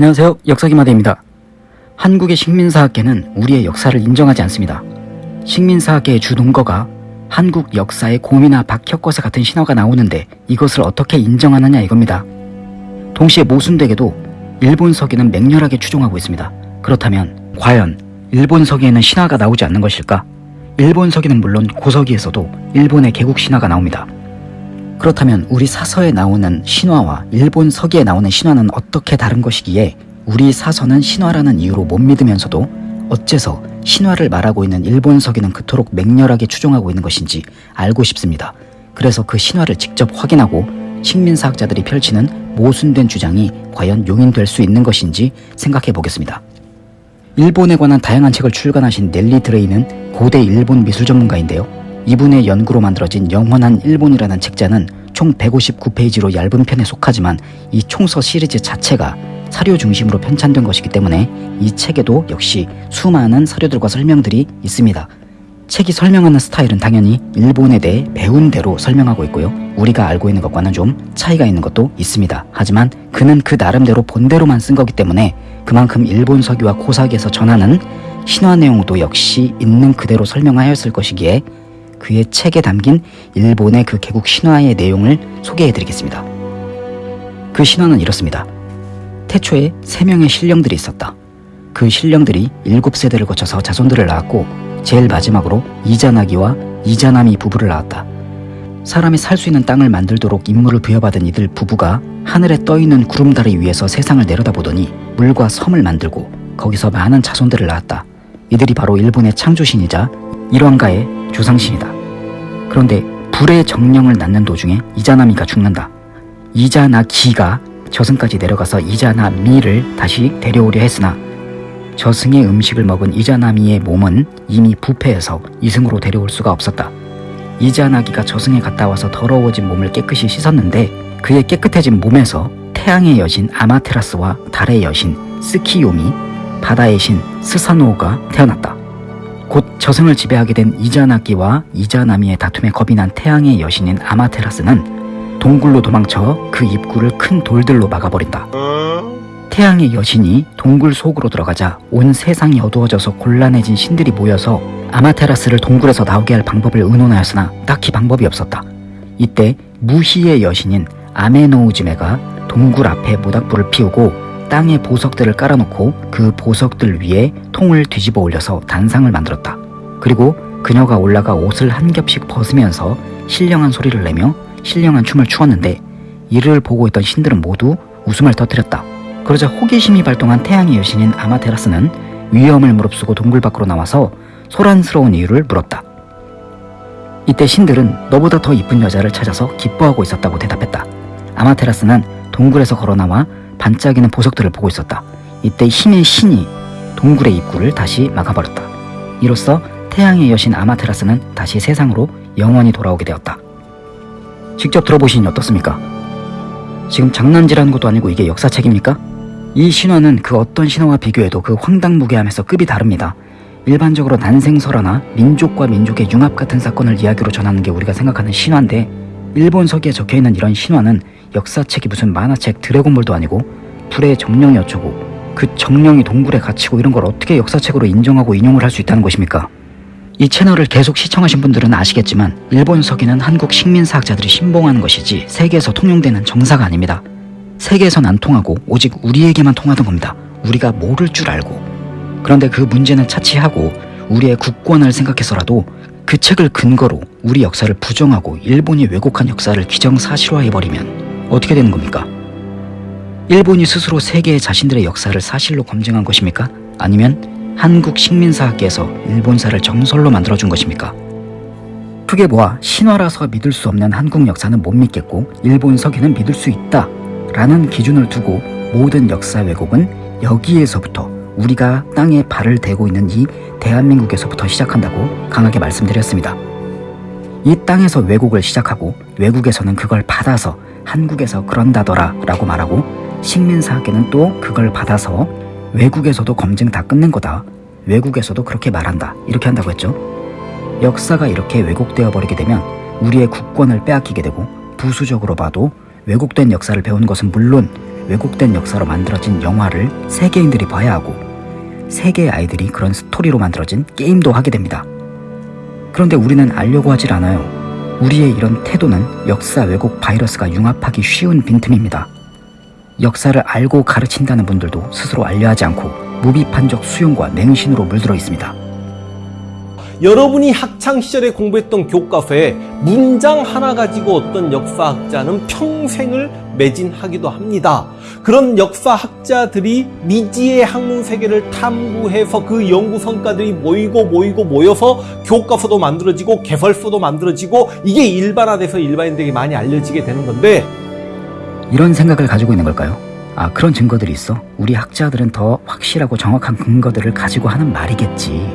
안녕하세요. 역사기마대입니다. 한국의 식민사학계는 우리의 역사를 인정하지 않습니다. 식민사학계의 주동거가 한국 역사에 곰이나 박혁거사 같은 신화가 나오는데 이것을 어떻게 인정하느냐 이겁니다. 동시에 모순되게도 일본 서기는 맹렬하게 추종하고 있습니다. 그렇다면 과연 일본 서기에는 신화가 나오지 않는 것일까? 일본 서기는 물론 고서기에서도 일본의 개국 신화가 나옵니다. 그렇다면 우리 사서에 나오는 신화와 일본 서기에 나오는 신화는 어떻게 다른 것이기에 우리 사서는 신화라는 이유로 못 믿으면서도 어째서 신화를 말하고 있는 일본 서기는 그토록 맹렬하게 추종하고 있는 것인지 알고 싶습니다. 그래서 그 신화를 직접 확인하고 식민사학자들이 펼치는 모순된 주장이 과연 용인될 수 있는 것인지 생각해 보겠습니다. 일본에 관한 다양한 책을 출간하신 넬리 드레이는 고대 일본 미술 전문가인데요. 이분의 연구로 만들어진 영원한 일본이라는 책자는 총 159페이지로 얇은 편에 속하지만 이 총서 시리즈 자체가 사료 중심으로 편찬된 것이기 때문에 이 책에도 역시 수많은 사료들과 설명들이 있습니다. 책이 설명하는 스타일은 당연히 일본에 대해 배운 대로 설명하고 있고요. 우리가 알고 있는 것과는 좀 차이가 있는 것도 있습니다. 하지만 그는 그 나름대로 본대로만 쓴 거기 때문에 그만큼 일본 서기와 고사기에서 전하는 신화 내용도 역시 있는 그대로 설명하였을 것이기에 그의 책에 담긴 일본의 그 개국 신화의 내용을 소개해 드리겠습니다. 그 신화는 이렇습니다. 태초에 세 명의 신령들이 있었다. 그 신령들이 일곱 세대를 거쳐서 자손들을 낳았고 제일 마지막으로 이자나기와 이자나미 부부를 낳았다. 사람이 살 수 있는 땅을 만들도록 임무를 부여받은 이들 부부가 하늘에 떠있는 구름다리 위에서 세상을 내려다보더니 물과 섬을 만들고 거기서 많은 자손들을 낳았다. 이들이 바로 일본의 창조신이자 일왕가의 조상신이다. 그런데 불의 정령을 낳는 도중에 이자나미가 죽는다. 이자나기가 저승까지 내려가서 이자나미를 다시 데려오려 했으나 저승의 음식을 먹은 이자나미의 몸은 이미 부패해서 이승으로 데려올 수가 없었다. 이자나기가 저승에 갔다 와서 더러워진 몸을 깨끗이 씻었는데 그의 깨끗해진 몸에서 태양의 여신 아마테라스와 달의 여신 스키요미, 바다의 신 스사노가 태어났다. 곧 저승을 지배하게 된 이자나기와 이자나미의 다툼에 겁이 난 태양의 여신인 아마테라스는 동굴로 도망쳐 그 입구를 큰 돌들로 막아버린다. 태양의 여신이 동굴 속으로 들어가자 온 세상이 어두워져서 곤란해진 신들이 모여서 아마테라스를 동굴에서 나오게 할 방법을 의논하였으나 딱히 방법이 없었다. 이때 무희의 여신인 아메노우즈메가 동굴 앞에 모닥불을 피우고 땅에 보석들을 깔아놓고 그 보석들 위에 통을 뒤집어 올려서 단상을 만들었다. 그리고 그녀가 올라가 옷을 한 겹씩 벗으면서 신령한 소리를 내며 신령한 춤을 추었는데 이를 보고 있던 신들은 모두 웃음을 터뜨렸다. 그러자 호기심이 발동한 태양의 여신인 아마테라스는 위험을 무릅쓰고 동굴 밖으로 나와서 소란스러운 이유를 물었다. 이때 신들은 너보다 더 이쁜 여자를 찾아서 기뻐하고 있었다고 대답했다. 아마테라스는 동굴에서 걸어나와 반짝이는 보석들을 보고 있었다. 이때 힘의 신이 동굴의 입구를 다시 막아버렸다. 이로써 태양의 여신 아마테라스는 다시 세상으로 영원히 돌아오게 되었다. 직접 들어보시니 어떻습니까? 지금 장난질하는 것도 아니고 이게 역사책입니까? 이 신화는 그 어떤 신화와 비교해도 그 황당무계함에서 급이 다릅니다. 일반적으로 난생설화나 민족과 민족의 융합 같은 사건을 이야기로 전하는 게 우리가 생각하는 신화인데 일본 서기에 적혀있는 이런 신화는 역사책이 무슨 만화책 드래곤볼도 아니고 불의 정령이 어쩌고 그 정령이 동굴에 갇히고 이런 걸 어떻게 역사책으로 인정하고 인용을 할 수 있다는 것입니까? 이 채널을 계속 시청하신 분들은 아시겠지만 일본 서기는 한국 식민사학자들이 신봉하는 것이지 세계에서 통용되는 정사가 아닙니다. 세계에선 안 통하고 오직 우리에게만 통하던 겁니다. 우리가 모를 줄 알고. 그런데 그 문제는 차치하고 우리의 국권을 생각해서라도 그 책을 근거로 우리 역사를 부정하고 일본이 왜곡한 역사를 기정사실화해버리면 어떻게 되는 겁니까? 일본이 스스로 세계의 자신들의 역사를 사실로 검증한 것입니까? 아니면 한국 식민사학계에서 일본사를 정설로 만들어준 것입니까? 크게 보아 신화라서 믿을 수 없는 한국 역사는 못 믿겠고 일본 서기는 믿을 수 있다 라는 기준을 두고 모든 역사 왜곡은 여기에서부터 우리가 땅에 발을 대고 있는 이 대한민국에서부터 시작한다고 강하게 말씀드렸습니다. 이 땅에서 왜곡을 시작하고 외국에서는 그걸 받아서 한국에서 그런다더라 라고 말하고 식민사학계는 또 그걸 받아서 외국에서도 검증 다 끝낸 거다. 외국에서도 그렇게 말한다. 이렇게 한다고 했죠. 역사가 이렇게 왜곡되어 버리게 되면 우리의 국권을 빼앗기게 되고 부수적으로 봐도 왜곡된 역사를 배운 것은 물론 왜곡된 역사로 만들어진 영화를 세계인들이 봐야 하고 세계의 아이들이 그런 스토리로 만들어진 게임도 하게 됩니다. 그런데 우리는 알려고 하질 않아요. 우리의 이런 태도는 역사 왜곡 바이러스가 융합하기 쉬운 빈틈입니다. 역사를 알고 가르친다는 분들도 스스로 알려 하지 않고 무비판적 수용과 맹신으로 물들어 있습니다. 여러분이 학창 시절에 공부했던 교과서에 문장 하나 가지고 어떤 역사학자는 평생을 매진하기도 합니다. 그런 역사학자들이 미지의 학문 세계를 탐구해서 그 연구 성과들이 모이고 모이고 모여서 교과서도 만들어지고 개설서도 만들어지고 이게 일반화돼서 일반인들에게 많이 알려지게 되는 건데 이런 생각을 가지고 있는 걸까요? 아, 그런 증거들이 있어. 우리 학자들은 더 확실하고 정확한 근거들을 가지고 하는 말이겠지.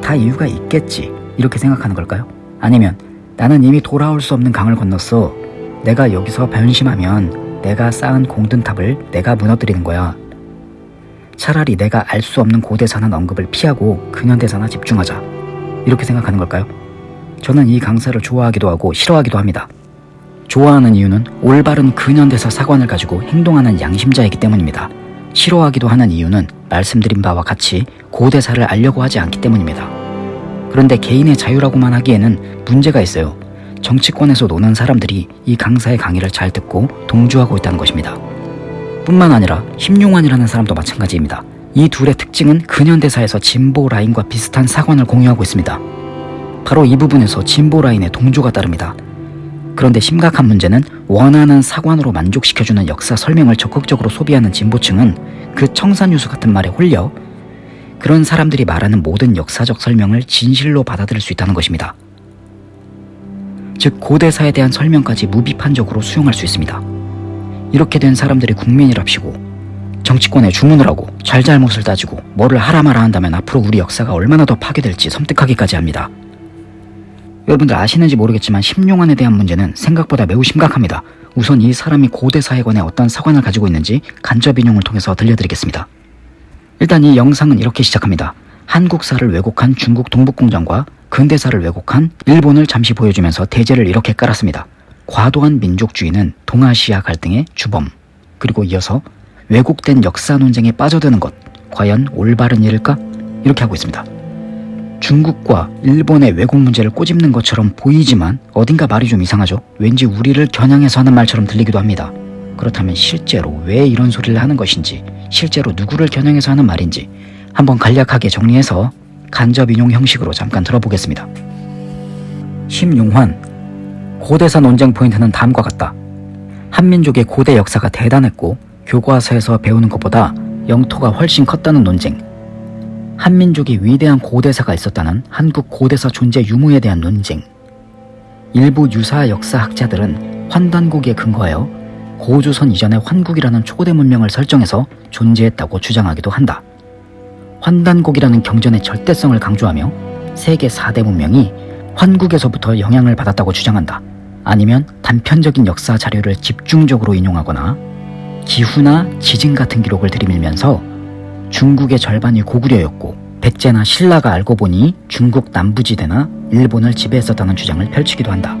다 이유가 있겠지. 이렇게 생각하는 걸까요? 아니면 나는 이미 돌아올 수 없는 강을 건넜어. 내가 여기서 변심하면 내가 쌓은 공든탑을 내가 무너뜨리는 거야. 차라리 내가 알 수 없는 고대사나 언급을 피하고 근현대사나 집중하자. 이렇게 생각하는 걸까요? 저는 이 강사를 좋아하기도 하고 싫어하기도 합니다. 좋아하는 이유는 올바른 근현대사 사관을 가지고 행동하는 양심자이기 때문입니다. 싫어하기도 하는 이유는 말씀드린 바와 같이 고대사를 알려고 하지 않기 때문입니다. 그런데 개인의 자유라고만 하기에는 문제가 있어요. 정치권에서 노는 사람들이 이 강사의 강의를 잘 듣고 동조하고 있다는 것입니다. 뿐만 아니라 심용환이라는 사람도 마찬가지입니다. 이 둘의 특징은 근현대사에서 진보 라인과 비슷한 사관을 공유하고 있습니다. 바로 이 부분에서 진보 라인의 동조가 따릅니다. 그런데 심각한 문제는 원하는 사관으로 만족시켜주는 역사 설명을 적극적으로 소비하는 진보층은 그 청산유수 같은 말에 홀려 그런 사람들이 말하는 모든 역사적 설명을 진실로 받아들일 수 있다는 것입니다. 즉 고대사에 대한 설명까지 무비판적으로 수용할 수 있습니다. 이렇게 된 사람들이 국민이랍시고 정치권에 주문을 하고 잘잘못을 따지고 뭐를 하라 마라 한다면 앞으로 우리 역사가 얼마나 더 파괴될지 섬뜩하기까지 합니다. 여러분들 아시는지 모르겠지만 심용환에 대한 문제는 생각보다 매우 심각합니다. 우선 이 사람이 고대사에 관해 어떤 사관을 가지고 있는지 간접 인용을 통해서 들려드리겠습니다. 일단 이 영상은 이렇게 시작합니다. 한국사를 왜곡한 중국 동북공정과 근대사를 왜곡한 일본을 잠시 보여주면서 대제를 이렇게 깔았습니다. 과도한 민족주의는 동아시아 갈등의 주범. 그리고 이어서 왜곡된 역사 논쟁에 빠져드는 것. 과연 올바른 일일까? 이렇게 하고 있습니다. 중국과 일본의 왜곡 문제를 꼬집는 것처럼 보이지만 어딘가 말이 좀 이상하죠? 왠지 우리를 겨냥해서 하는 말처럼 들리기도 합니다. 그렇다면 실제로 왜 이런 소리를 하는 것인지, 실제로 누구를 겨냥해서 하는 말인지 한번 간략하게 정리해서 간접 인용 형식으로 잠깐 들어보겠습니다. 심용환 고대사 논쟁 포인트는 다음과 같다. 한민족의 고대 역사가 대단했고 교과서에서 배우는 것보다 영토가 훨씬 컸다는 논쟁. 한민족이 위대한 고대사가 있었다는 한국 고대사 존재 유무에 대한 논쟁. 일부 유사 역사학자들은 환단국에 근거하여 고조선 이전의 환국이라는 초대 문명을 설정해서 존재했다고 주장하기도 한다. 환단국이라는 경전의 절대성을 강조하며 세계 4대 문명이 환국에서부터 영향을 받았다고 주장한다. 아니면 단편적인 역사 자료를 집중적으로 인용하거나 기후나 지진 같은 기록을 들이밀면서 중국의 절반이 고구려였고 백제나 신라가 알고 보니 중국 남부지대나 일본을 지배했었다는 주장을 펼치기도 한다.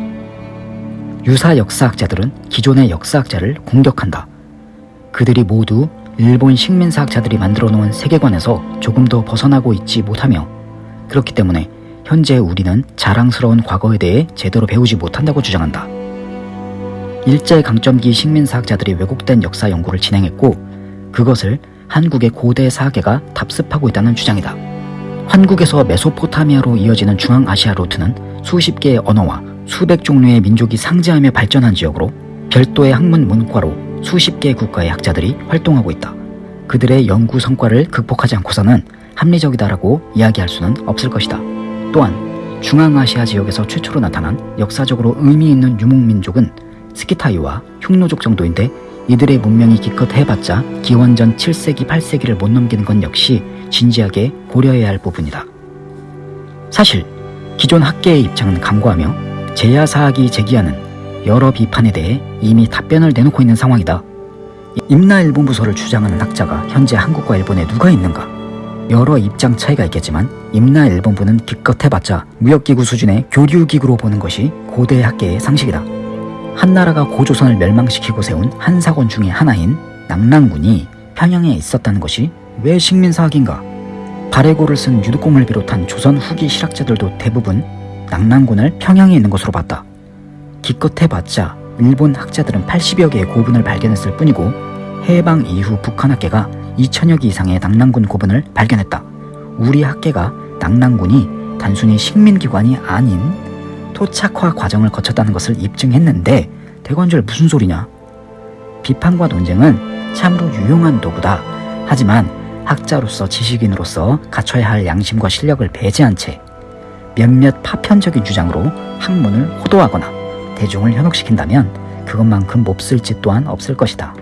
유사 역사학자들은 기존의 역사학자를 공격한다. 그들이 모두 일본 식민사학자들이 만들어 놓은 세계관에서 조금 더 벗어나고 있지 못하며 그렇기 때문에 현재 우리는 자랑스러운 과거에 대해 제대로 배우지 못한다고 주장한다. 일제강점기 식민사학자들이 왜곡된 역사 연구를 진행했고 그것을 한국의 고대 사계가 답습하고 있다는 주장이다. 한국에서 메소포타미아로 이어지는 중앙아시아 루트는 수십 개의 언어와 수백 종류의 민족이 상재하며 발전한 지역으로 별도의 학문 문과로 수십 개의 국가의 학자들이 활동하고 있다. 그들의 연구 성과를 극복하지 않고서는 합리적이다라고 이야기할 수는 없을 것이다. 또한 중앙아시아 지역에서 최초로 나타난 역사적으로 의미 있는 유목민족은 스키타이와 흉노족 정도인데 이들의 문명이 기껏 해봤자 기원전 7세기 8세기를 못 넘기는 건 역시 진지하게 고려해야 할 부분이다. 사실 기존 학계의 입장은 강구하며 제야사학이 제기하는 여러 비판에 대해 이미 답변을 내놓고 있는 상황이다. 임나일본 부서를 주장하는 학자가 현재 한국과 일본에 누가 있는가? 여러 입장 차이가 있겠지만 임나일본부는 기껏 해봤자 무역기구 수준의 교류기구로 보는 것이 고대 학계의 상식이다. 한나라가 고조선을 멸망시키고 세운 한사권 중의 하나인 낙랑군이 평양에 있었다는 것이 왜 식민사학인가? 발해고를 쓴 유득공을 비롯한 조선 후기 실학자들도 대부분 낙랑군을 평양에 있는 것으로 봤다. 기껏 해봤자 일본 학자들은 80여 개의 고분을 발견했을 뿐이고 해방 이후 북한 학계가 2천여 개 이상의 낙랑군 고분을 발견했다. 우리 학계가 낙랑군이 단순히 식민기관이 아닌 토착화 과정을 거쳤다는 것을 입증했는데 대관절 무슨 소리냐? 비판과 논쟁은 참으로 유용한 도구다. 하지만 학자로서 지식인으로서 갖춰야 할 양심과 실력을 배제한 채 몇몇 파편적인 주장으로 학문을 호도하거나 대중을 현혹시킨다면 그것만큼 몹쓸 짓 또한 없을 것이다.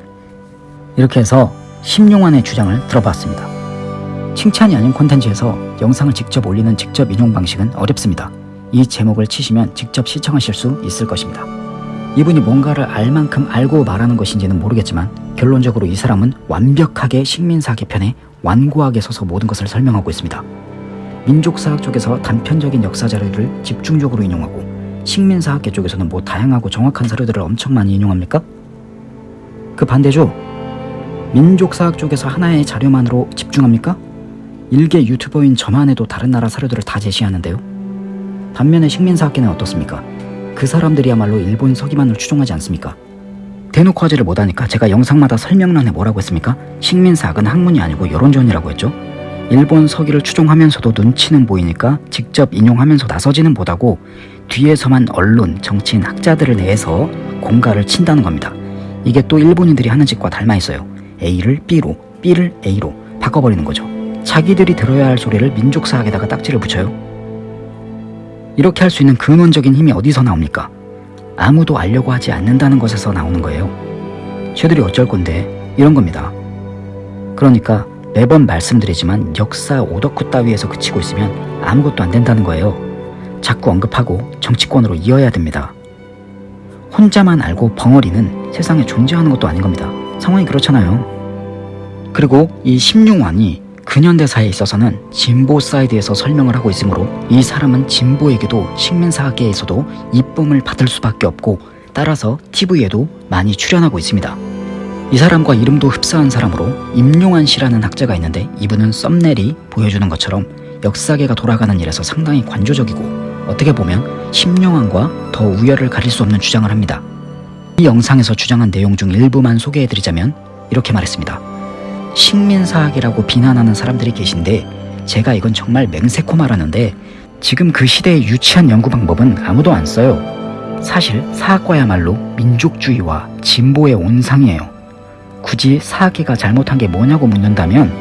이렇게 해서 심용환의 주장을 들어봤습니다. 칭찬이 아닌 콘텐츠에서 영상을 직접 올리는 직접 인용 방식은 어렵습니다. 이 제목을 치시면 직접 시청하실 수 있을 것입니다. 이분이 뭔가를 알 만큼 알고 말하는 것인지는 모르겠지만 결론적으로 이 사람은 완벽하게 식민사학의 편에 완고하게 서서 모든 것을 설명하고 있습니다. 민족사학 쪽에서 단편적인 역사 자료를 집중적으로 인용하고 식민사학계 쪽에서는 뭐 다양하고 정확한 사료들을 엄청 많이 인용합니까? 그 반대죠. 민족사학 쪽에서 하나의 자료만으로 집중합니까? 일개 유튜버인 저만 해도 다른 나라 사료들을 다 제시하는데요. 반면에 식민사학계는 어떻습니까? 그 사람들이야말로 일본 서기만을 추종하지 않습니까? 대놓고 하지를 못하니까 제가 영상마다 설명란에 뭐라고 했습니까? 식민사학은 학문이 아니고 여론전이라고 했죠. 일본 서기를 추종하면서도 눈치는 보이니까 직접 인용하면서 나서지는 못하고 뒤에서만 언론, 정치인, 학자들을 내서 공갈을 친다는 겁니다. 이게 또 일본인들이 하는 짓과 닮아 있어요. A를 B로, B를 A로 바꿔버리는 거죠. 자기들이 들어야 할 소리를 민족사학에다가 딱지를 붙여요. 이렇게 할 수 있는 근원적인 힘이 어디서 나옵니까? 아무도 알려고 하지 않는다는 것에서 나오는 거예요. 쟤들이 어쩔 건데 이런 겁니다. 그러니까 매번 말씀드리지만 역사 오덕후 따위에서 그치고 있으면 아무것도 안 된다는 거예요. 자꾸 언급하고 정치권으로 이어야 됩니다. 혼자만 알고 벙어리는 세상에 존재하는 것도 아닌 겁니다. 상황이 그렇잖아요. 그리고 이 심용환이 근현대사에 있어서는 진보 사이드에서 설명을 하고 있으므로 이 사람은 진보에게도 식민사학계에서도 이쁨을 받을 수밖에 없고 따라서 TV에도 많이 출연하고 있습니다. 이 사람과 이름도 흡사한 사람으로 임용환 씨라는 학자가 있는데 이분은 썸네일이 보여주는 것처럼 역사계가 돌아가는 일에서 상당히 관조적이고 어떻게 보면 심용환과 더 우열을 가릴 수 없는 주장을 합니다. 이 영상에서 주장한 내용 중 일부만 소개해드리자면 이렇게 말했습니다. 식민사학이라고 비난하는 사람들이 계신데 제가 이건 정말 맹세코 말하는데 지금 그 시대의 유치한 연구 방법은 아무도 안 써요. 사실 사학과야말로 민족주의와 진보의 온상이에요. 굳이 사학계가 잘못한 게 뭐냐고 묻는다면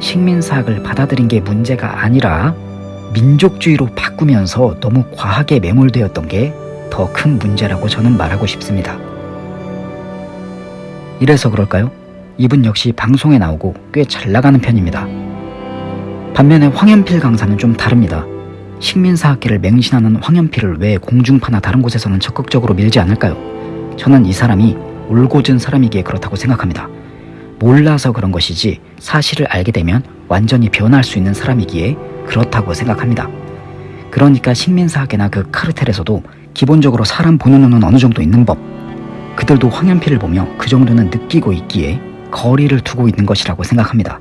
식민사학을 받아들인 게 문제가 아니라 민족주의로 바꾸면서 너무 과하게 매몰되었던 게 더 큰 문제라고 저는 말하고 싶습니다. 이래서 그럴까요? 이분 역시 방송에 나오고 꽤 잘 나가는 편입니다. 반면에 황현필 강사는 좀 다릅니다. 식민사학계를 맹신하는 황현필을 왜 공중파나 다른 곳에서는 적극적으로 밀지 않을까요? 저는 이 사람이 울고든 사람이기에 그렇다고 생각합니다. 몰라서 그런 것이지 사실을 알게 되면 완전히 변할 수 있는 사람이기에 그렇다고 생각합니다. 그러니까 식민사학계나 그 카르텔에서도 기본적으로 사람 보는 눈은 어느 정도 있는 법. 그들도 황현필을 보며 그 정도는 느끼고 있기에 거리를 두고 있는 것이라고 생각합니다.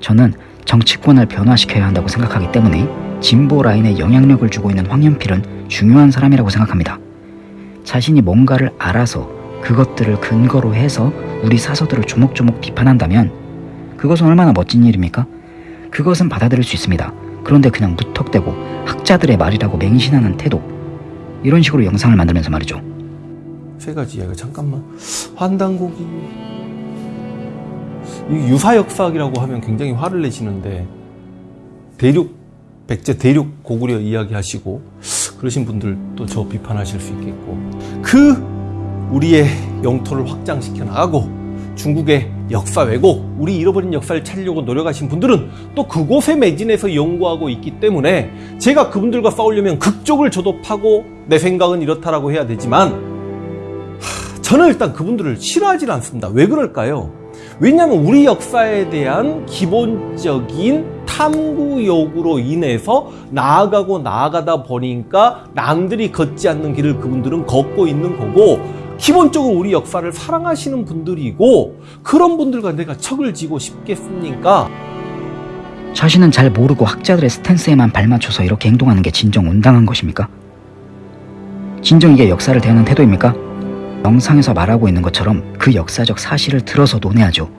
저는 정치권을 변화시켜야 한다고 생각하기 때문에 진보 라인에 영향력을 주고 있는 황현필은 중요한 사람이라고 생각합니다. 자신이 뭔가를 알아서 그것들을 근거로 해서 우리 사서들을 조목조목 비판한다면 그것은 얼마나 멋진 일입니까? 그것은 받아들일 수 있습니다. 그런데 그냥 무턱대고 학자들의 말이라고 맹신하는 태도 이런 식으로 영상을 만들면서 말이죠. 세 가지 이야기 잠깐만 환단고기 이 유사역사학이라고 하면 굉장히 화를 내시는데 대륙 백제 대륙 고구려 이야기하시고 그러신 분들도 저 비판하실 수 있겠고 그 우리의 영토를 확장시켜 나가고 중국의 역사 왜곡, 우리 잃어버린 역사를 찾으려고 노력하신 분들은 또 그곳에 매진해서 연구하고 있기 때문에 제가 그분들과 싸우려면 극적을 저도 파고 내 생각은 이렇다라고 해야 되지만 하, 저는 일단 그분들을 싫어하지 않습니다. 왜 그럴까요? 왜냐하면 우리 역사에 대한 기본적인 탐구 욕으로 인해서 나아가고 나아가다 보니까 남들이 걷지 않는 길을 그분들은 걷고 있는 거고 기본적으로 우리 역사를 사랑하시는 분들이고 그런 분들과 내가 척을 지고 싶겠습니까? 자신은 잘 모르고 학자들의 스탠스에만 발맞춰서 이렇게 행동하는 게 진정 온당한 것입니까? 진정 이게 역사를 대하는 태도입니까? 영상에서 말하고 있는 것처럼 그 역사적 사실을 들어서 논해야죠.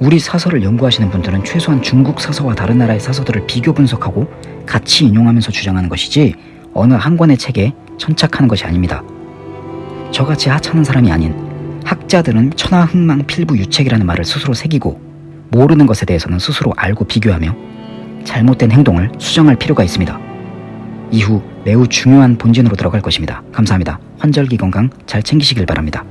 우리 사설을 연구하시는 분들은 최소한 중국 사서와 다른 나라의 사서들을 비교 분석하고 같이 인용하면서 주장하는 것이지 어느 한 권의 책에 천착하는 것이 아닙니다. 저같이 하찮은 사람이 아닌 학자들은 천하흥망 필부 유책이라는 말을 스스로 새기고 모르는 것에 대해서는 스스로 알고 비교하며 잘못된 행동을 수정할 필요가 있습니다. 이후 매우 중요한 본진으로 들어갈 것입니다. 감사합니다. 환절기 건강 잘 챙기시길 바랍니다.